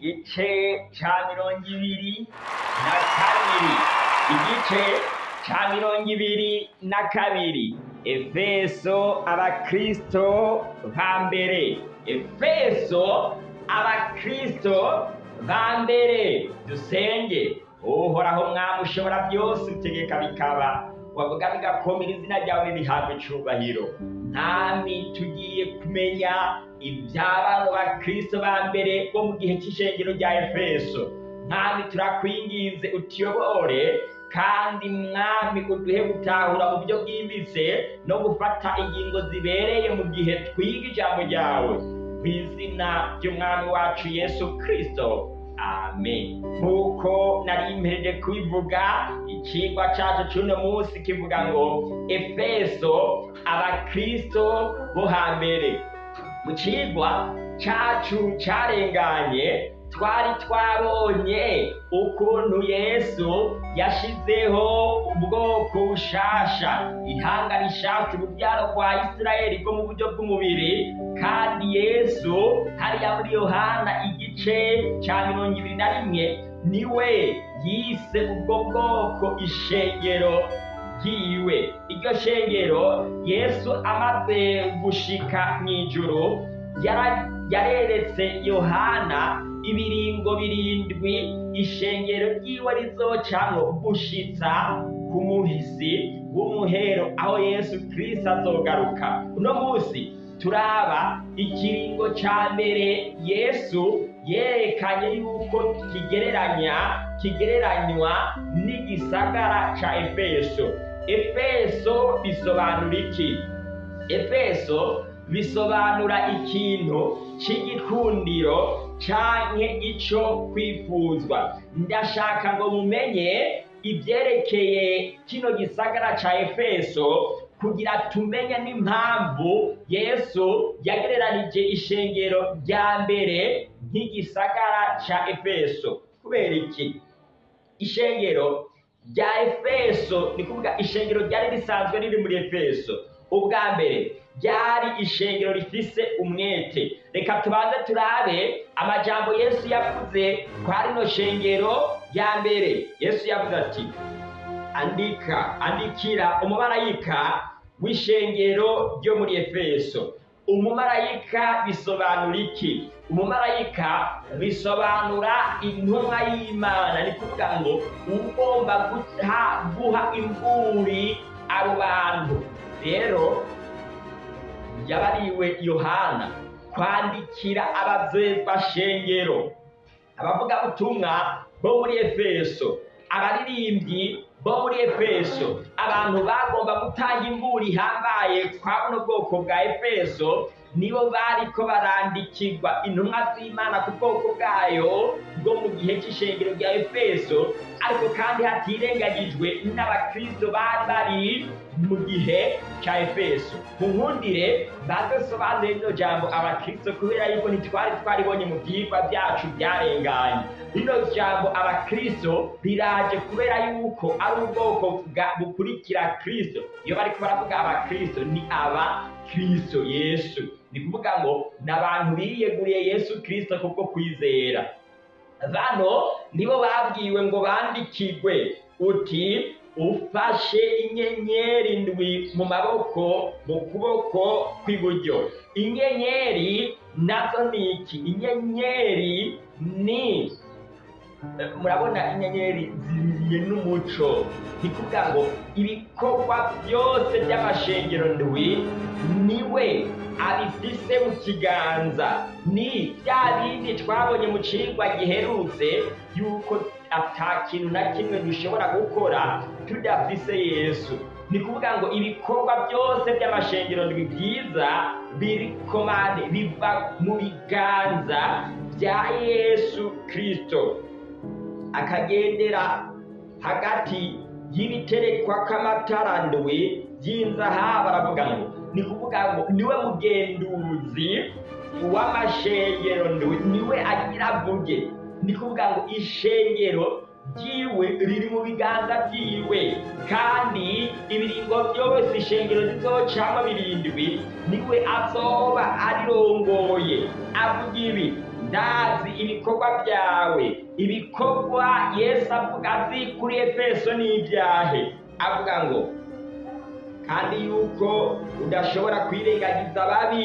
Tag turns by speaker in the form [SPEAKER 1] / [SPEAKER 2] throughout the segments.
[SPEAKER 1] igice ca mirongo ibiri na kabiri. Igice ca mirongo ibiri na kabiri. Efeso abakristo ba mbere. Efeso abakristo ba mbere. Dusenge uhoraho mwami ushobora byose utegeka bikaba. Wavuga bigakomera izina ryawe nirihabwa icubahiro mwami tugiye kumenya iby'abana bakristo ba mbere bo mu gihe cy'ishengero rya efeso. Mwami turakwinginze utuyobore kandi mwami uduhe gutahura mu buryo bwimbitse no gufata ingingo zibereye mu gihe twiga ijambo ryawe. Mu izina ry'umwami wacu yesu kristo. Amen. Nk'uko nari mpereje kubivuga ikigwa cyacu cy'uno munsi kivuga ngo efeso abakristo bo hambere. Mu kigwa cyacu cyarenganye twari twabonye ukuntu yesu yashizeho ubwoko bushasha. Ihanga rishasha urubyaro rwa isirayeli rwo mu buryo bw'umubiri kandi yesu hariya muri yohana igice cya mirongo ibiri na rimwe ni we yise ubwo bwoko ishengero ryiwe. Iryo shengero yesu amaze gushika mu ijuru yareretse yohana ibiringo birindwi. Ishengero ryiwe rizocamwo gushitsa ku muhisi w'umuhero aho yesu kirisito azogaruka. Uno munsi turaba ikiringo ca mbere yesu yerekanye yuko kigereranya kigereranywa n'igisagara ca efeso. Efeso bisobanura iki? Efeso bisobanura ikintu c'igikundiro canke ico kwifuzwa. Ndashaka ngo mumenye ibyerekeye kino gisagara ca efeso kugira tumenye n'impamvu yesu yagereranije ishengero rya mbere nk'igisagara ca efeso kubera iki ishengero rya efeso. Ni kuvuga ishengero ryari risanzwe riri muri efeso. Ubwa mbere ryari ishengero rifise umwete. Reka tubanze turabe amajambo yesu yavuze kwa rino shengero rya mbere. Yesu yavuze ati andika andikira umumarayika w'ishengero ryo muri efeso. Umumarayika bisobanura iki? Umumarayika bisobanura intumwa y'imana. Ni kuvuga ngo ugomba guha imburi abo bantu. Rero yabariwe yohana kwandikira shengero. Abavugabutumwa bo muri efeso abaririmbyi bo muri efeso abantu bagomba gutanga imburi ihambaye kwa buno bwoko bwa efeso nibo bariko barandikirwa intumwa z'imana ku bwoko bwayo bwo mu gihe cy'ishengero rya efeso ariko kandi hatirengagijwe n'abakristo bari bari mu gihe cya efeso. Mu nkundire badusobanurire rino jambo abakristo kubera yuko ntitwari twaribonye mu byigwa byacu byarenganye rino jambo abakristo riraje kubera yuko ari ubwoko bukurikira kristo. Iyo bariko baravuga abakristo ni aba kristo yesu. Ni kuvuga ngo ni abantu biyeguriye yesu kristo kubwo kwizera. Bano nibo babwiwe ngo bandikirwe uti ufashe inyenyeri ndwi mu maboko mu kuboko kw'iburyo. Inyenyeri na zo ni iki? Inyenyeri ni murabona inyenyeri zibiriye n'umuco. Kuvuga ngo ibikorwa byose by'amashengero ndwi ni we abifise mu kiganza. Ni bya bindi twabonye mu cigwa giherutse yuko ata kintu na kimwe dushobora gukora tudafise yesu. Ni kuvuga ngo ibikorwa byose by'amashengero ndwi byiza birikomande biva mu biganza bya yesu kristo. Akagendera hagati y'ibiterekwa k'amatara ndwi by'inzahabu aravuga ngo ni kuvuga ngo ni we mugenduzi w'amashengero ndwi ni we agira avuge ni kuvuga ngo ishengero ryiwe riri mu biganza byiwe. Kandi ibiringo byose ishengero zizocamo birindwi ni we azoba arirongoye. Avuga ibi ndazi ibikorwa byawe. Ibikorwa yesu avuga azi kuri efeso n'ibyahe. Avuga ngo kandi yuko udashobora kwirengagiza ababi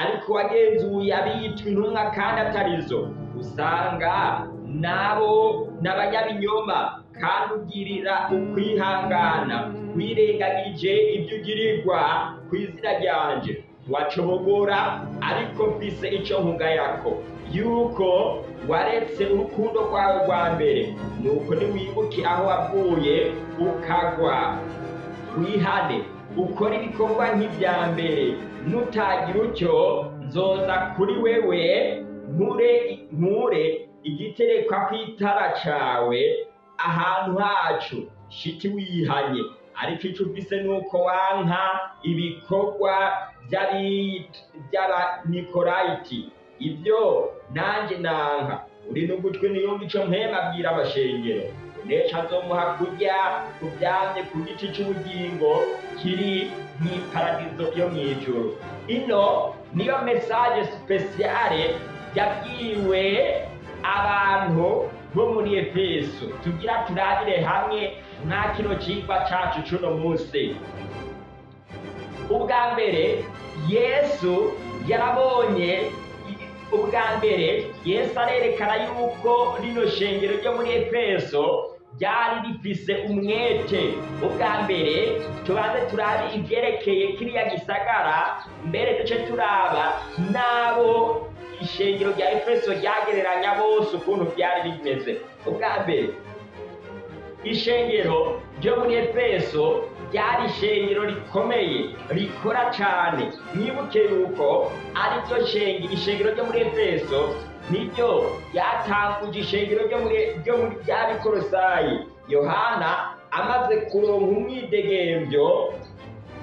[SPEAKER 1] ariko wagenzuye abiyitwa intumwa kandi atarizo usanga nabo n'abanyabinyoma kandi ugirira ukwihangana. Wirengagije ibyo ugirirwa ku izina ryanje. Wacobogora ariko mfise icyo nkugayako yuko waretse urukundo rwawe rwa mbere. Nuko niwibuke aho wavuye ukagwa. Wihane ukora ibikorwa nk'ibya mbere. Nutagira utyo nzoza kuri wewe nkure igiterekwa ku itara cawe ahantu hacu. Shiti wihanye. Ariko icyo ufise ni uko wanka ibikorwa by'abanikorayiti ibyo nanjye nanka. Uri n'ugutwi niyumva icyo mpema abwira abashengero. Unesha nzomuha kurya ku byamye ku giti cy'ubugingo kiri mu iparadizo yo mu ijoro ino niyo mesaje sipesiyare yabwiwe abantu bo muri efeso. Tugira turabire hamwe nta kino cyigwa cyacu cy'uno munsi. Ubwa mbere yesu yarabonye ubwa mbere yesu arerekana yuko rino shengero ryo muri efeso ryari rifise umwete. Ubwa mbere tubanze turabe ibyerekeye kiriya gisagara mbere duce turaba n'abo ishengero rya efeso ryagereranya bose ukuntu byari bimeze. Ubwa mbere ishengero ryo muri efeso ryari ishengero rikomeye rikora cyane. Mwibuke yuko ari ryo shengero ishengero ryo muri efeso niryo ryatanguje ishengero ryo muri bya bikorosayi yohana amaze kuronka umwidegembyo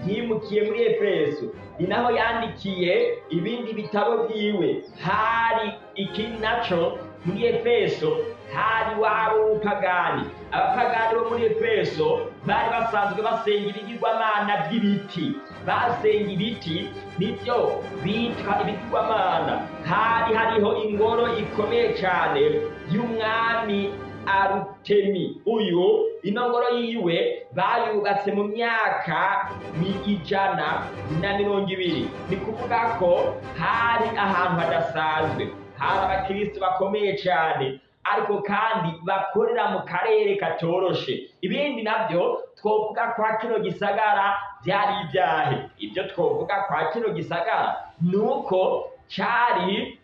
[SPEAKER 1] yimukiye muri efeso. Ni naho yandikiye ibindi bitabo byiwe hari iki naco? Muri efeso hari wabo w'ubupagani abapagani bo muri efeso bari basanzwe basenga ibigirwamana by'ibiti basenga ibiti ni byo bitwa ibigirwamana hari hariho ingoro ikomeye cyane y'umwami arutemi. Uyu ino ngoro yiwe bayubatse mu myaka ijana na mirongo ibiri ni kuvuga ko hari ahantu hadasanzwe. Hari abakirisitu bakomeye cyane ariko kandi bakorera mu karere katoroshe. Ibindi na byo twovuga kwa kino gisagara byari ibyahe. Ibyo twovuga kwa kino gisagara ni uko cyari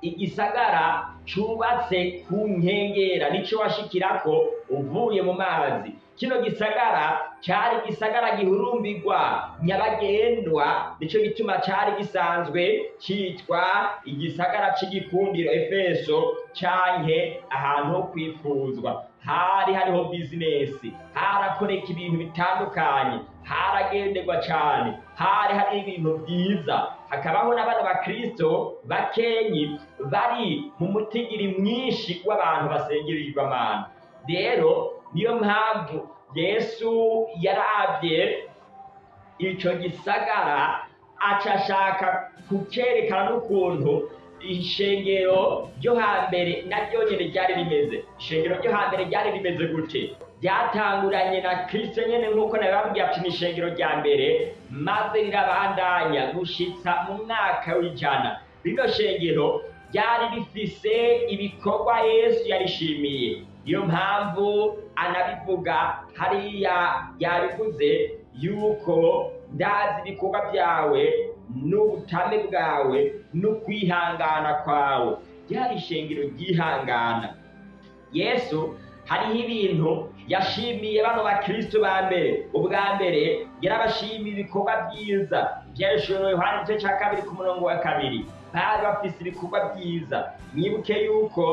[SPEAKER 1] igisagara cyubatse ku nkengera. Nicyo washikirako uvuye mu mazi. Kino gisagara cyari igisagara gihurumbirwa. Nyabagendwa ni cyo gituma cyari gisanzwe cyitwa igisagara cy'igikundiro efeso canke ahantu ho kwifuzwa. Hari hariho bizinesi harakoreka ibintu bitandukanye haragenderwa cyane hari hari ibintu byiza. Hakabaho n'abana bakristo bakenyi bari mu mutigiri mwinshi w'abantu basengera ibigwamana rero niyo mpamvu yesu yarabye icyo gisagara aca ashaka kucyerekana n'ukuntu ishengero ryo hambere naryo nyine ryari rimeze. Ishengero ryo hambere ryari rimeze gute ryatanguranye na kirisito nyine nk'uko nabibabwiye ati ni ishengero rya mbere maze rirabandanya gushitsa mu mwaka w'ijana. Rino shengero ryari rifise ibikorwa yesu yarishimiye. Niyo mpamvu anabivuga hariya yabivuze yuko ndazi ibikorwa byawe n'ubutame bwawe n'ukwihangana kwawe. Ryari ishengero ryihangana. Yesu hariho ibintu yashimiye bano bakristo ba mbere. Ubwa mbere yarabashimiye ibikorwa byiza. Byarishoro yohani igice cya kabiri ku murongo wa kabiri. Bari bafise ibikorwa byiza. Mwibuke yuko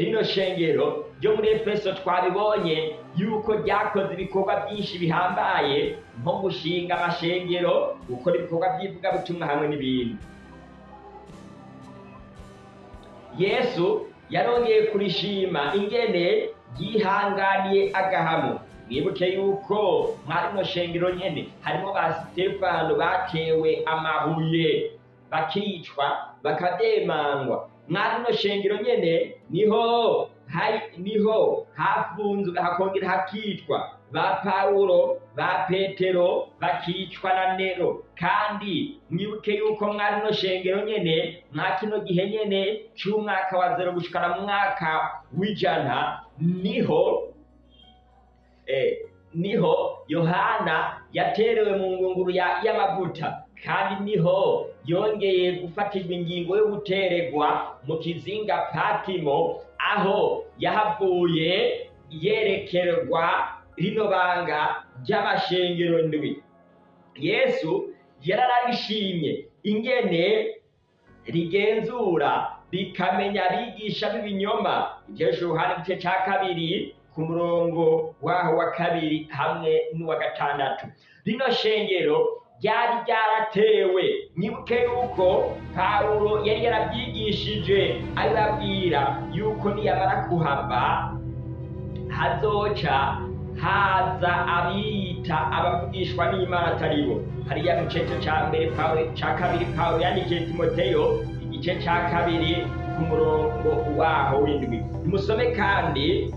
[SPEAKER 1] rino shengero ryo muri efeso twabibonye yuko ryakoze ibikorwa byinshi bihambaye nko gushinga amashengero gukora ibikorwa by'ivugabutumwa hamwe n'ibindi. Yesu yarongeye kurishima ingene yihanganiye agahamo mwibuke yuko mwari mu shengero nyene harimo ba sitefano batewe amabuye bakicwa bakabyemangwa mwari rino shengero nyene ni ho ni ho hafunzwe hakongera hakicwa. Ba pawulo ba petero bakicwa na nero. Kandi mwibuke yuko mwari rino shengero nyene mwa kino gihe nyene c'umwaka wa zero gushikana mu mwaka w'ijana ni ho eh, ni ho yohana yaterewe mu ngunguru ya- y'amavuta kandi ni ho yongeye gufatirwa ingingo yo guteregwa mu kizinga patimo aho yahavuye yerekerwa rino banga ry'amashengero ndwi. Yesu yararabishimye ingene rigenzura rikamenya abigisha b'ibinyoma ibyesha uruhande igice cya kabiri ku murongo waho wa kabiri hamwe n'uwa gatandatu. Rino shengero ryari ryaratewe. Mwibuke yuko pawulo yari yarabyigishije abibabwira yuko niyamara kuhava hazoca haza abiyita abavugishwa n'imana atari bo. Hariya mu gice cya mbere cya kabiri pawulo yandikiye timoteyo igice cya kabiri ku murongo waho w'indwi. Nimusome kandi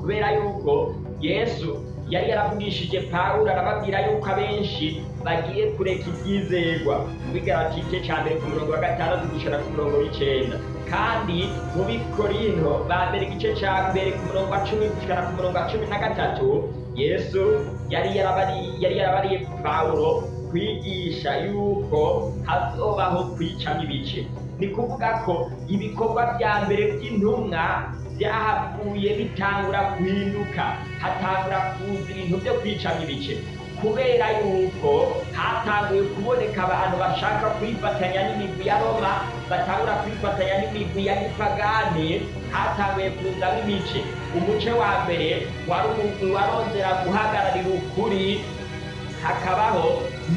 [SPEAKER 1] kubera yuko yesu yari yaravugishije pawulo arababwira yuko abenshi bagiye kureka ibyizerwa. Mu bigarati igice cya mbere ku murongo wa gatandatu gushira ku murongo w'icenda. Kandi mu bikorinto ba mbere igice cya mbere ku murongo wa cumi gushikana ku murongo wa cumi na gatatu yesu yari yarabari- yari yarabariye pawulo kwigisha yuko hazobaho kwicamo ibice ni kuvuga ko ibikorwa bya mbere by'intumwa byahavuye bitangura guhinduka hatangura kuza ibintu byo kwicamo ibice. Kubera yuko hatanguye kuboneka abantu bashaka kwifatanya n'imigwi ya roma batangura kwifatanya n'imigwi ya gipagani hatanguye kuzamo imice umuce wa mbere wari umugwi warondera guhagararira ukuri hakabaho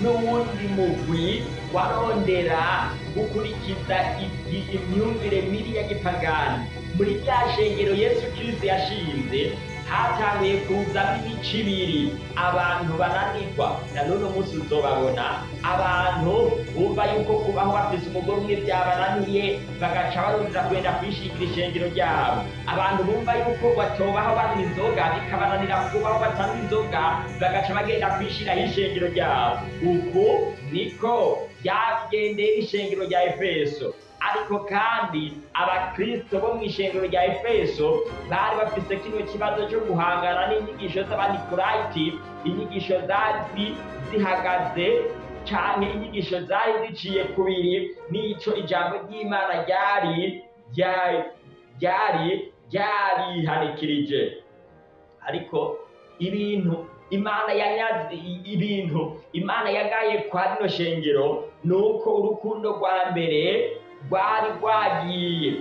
[SPEAKER 1] n'uwundi mugwi warondera gukurikiza imyumvire mibi ya gipagani. Muri rya shengero yesu kirisito yashinze hatanguye kuzamo imico ibiri abantu bananirwa na none umunsi uzobabona abantu bumva yuko kubaho bafise umugore umwe byabananiye bagaca barondera kwenda kwishingira ishengero ryabo. Abantu bumva yuko batobaho banywa inzoga bikabananira kubaho batanywa inzoga bagaca bagenda kwishiraho ishengero ryabo. Uku niko byagendeye ishengero rya efeso. Ariko kandi abakristo bo mu ishengero rya efeso bari bafise kino kibazo cyo guhangana n'inyigisho z'abanikorayiti inyigisho zari zihagaze canke inyigisho zari ziciye kubiri n'ico ijambo ry'imana ryari ryari ryari ryarihanikirije ariko ibintu imana yanyaze ibintu imana yagaye kwa rino shengero ni uko urukundo rwa mbere rwari rwagiye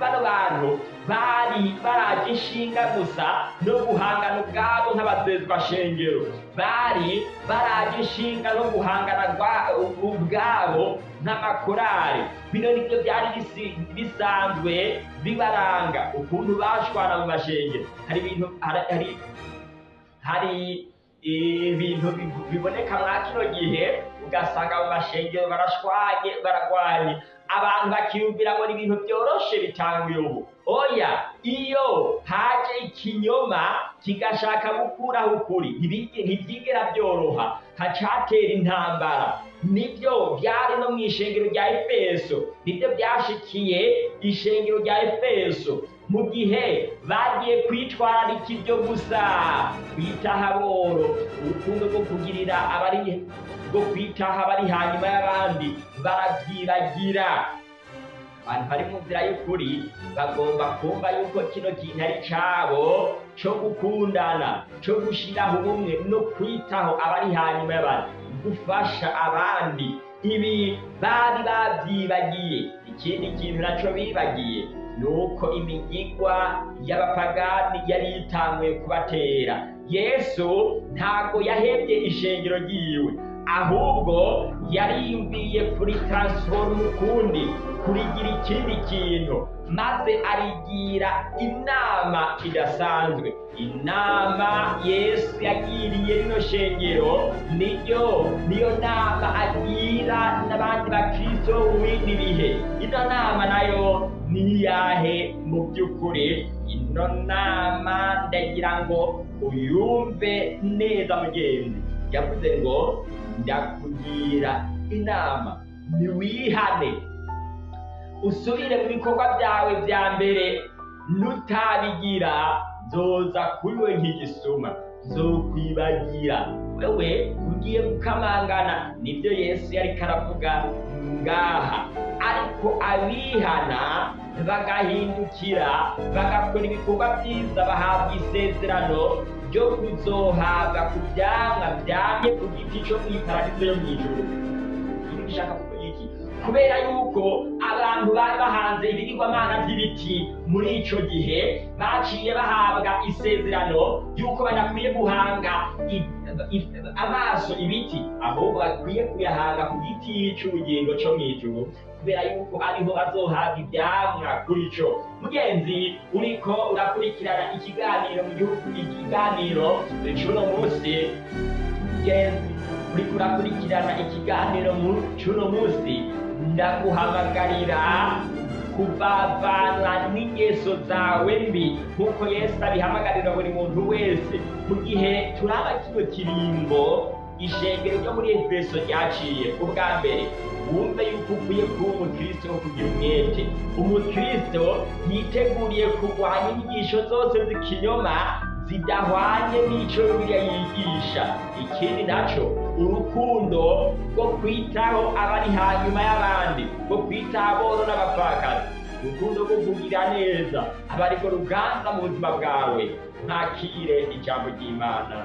[SPEAKER 1] bano bantu bari baraje inshinga gusa no guhangana ubwabo nk'abasezwa shengero bari baraje inshinga no guhangana ubwabo nk'amakorari bino nibyo byari bisanzwe bibaranga. Ukuntu bashwana mu mashengero hari ibintu hari- hari ibintu bi- biboneka mwa kino gihe ugasanga mu mashengero barashwanye baragwanye abantu bakiyumvira ngo ibintu byoroshe bitanguye ubu oya iyo haje ikinyoma kigashaka gukuraho ukuri ntibyigera byoroha. Hacatera intambara. Nibyo byari no mu ishengero rya efeso. Nibyo byashikiye ishengero rya efeso. Mu gihe bagiye kwitwararika ibyo gusa kwitaha boro urukundo rwo kugirira abari rwo kwitaha abari hanyuma y'abandi barabyibagira. Abantu bari mu nzira y'ukuri bagomba kumva yuko kino kintu ari cabo co gukundana co gushiraho ubumwe no kwitaho abari hanyuma y'abandi. Gufasha abandi. Ibi bari babyibagiye. Ikindi kintu naco bibagiye ni uko imigigwa y'abapagani yari yitanguye kubatera. Yesu ntabwo yahebye ishengero ryiwe ahubwo yariyumviye kuri transform ukundi kurigira ikindi kintu maze arigira inama idasanzwe. Inama yesu yagiriye rino shengero niyo niyo nama agira n'abandi bakristo w'ibindi bihe. Ino nama na yo ni iyahe mu by'ukuri? Ino nama ndagira ngo uyumve neza mugenzi. Yavuze ngo ndakugira inama ntiwihane. Usubire mu bikorwa byawe bya mbere nutabigira nzoza kuri we nk'igisuma nzokwibagira wewe ugiye gukamangana ni byo yesu yari karavuga. Ngaha. Ariko abihana bagahindukira bagakora ibikorwa byiza bahabwa isezerano ryo kuzohabwa ku byamwa byamye ku giti cyo mu iparadizo yo mu ibi iki? Kubera yuko abantu bari bahanze ibigirwamana by'ibiti muri icyo gihe baciye bahabwa isezerano y'uko badakwiye guhanga i- i- amaso ibiti ahubwo bakwiye kuyahanga ku giti cy'ubugingo cyo mu ijuru kubera yuko ariho bazohabwa ibyamwa kuri cyo mugenzi uriko urakurikirana ikiganiro mu gihugu ikiganiro cy'uno munsi. Mugenzi uriko urakurikirana ikiganiro cy'uno munsi. Ndaguhamagarira kuvavanwa n'ingeso zawe mbi. Nk'uko yesu abihamagarira buri muntu wese mu gihe turaba kino kirimbo ishengero ryo muri efeso ryaciye ubwa mbere. Wumve yuko ukwiye kuba umukristo wo kugira umwete. Umukristo yiteguriye kurwanya inyigisho zose z'ikinyoma zidahwanye n'icyo bibiliya yigisha. Ikindi na cyo urukundo rwo kwitaho abari hanyuma y'abandi rwo kwitaho aboro n'abapfakazi. Urukundo rwo kugira neza aba ruganza mu buzima bwawe. Ntakire ijambo ry'imana.